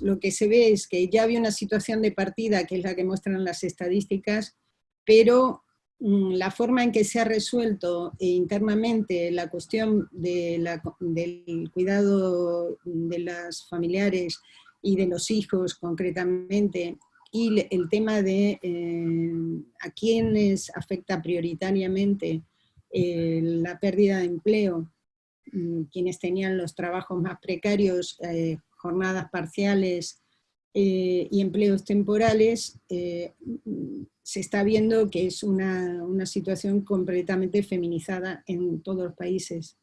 lo que se ve es que ya había una situación de partida, que es la que muestran las estadísticas, pero mm, la forma en que se ha resuelto internamente la cuestión del cuidado de las familiares y de los hijos concretamente, y el tema de eh, a quienes afecta prioritariamente eh, la pérdida de empleo, mm, quienes tenían los trabajos más precarios, eh, jornadas parciales y empleos temporales, se está viendo que es una, una, situación completamente feminizada en todos los países.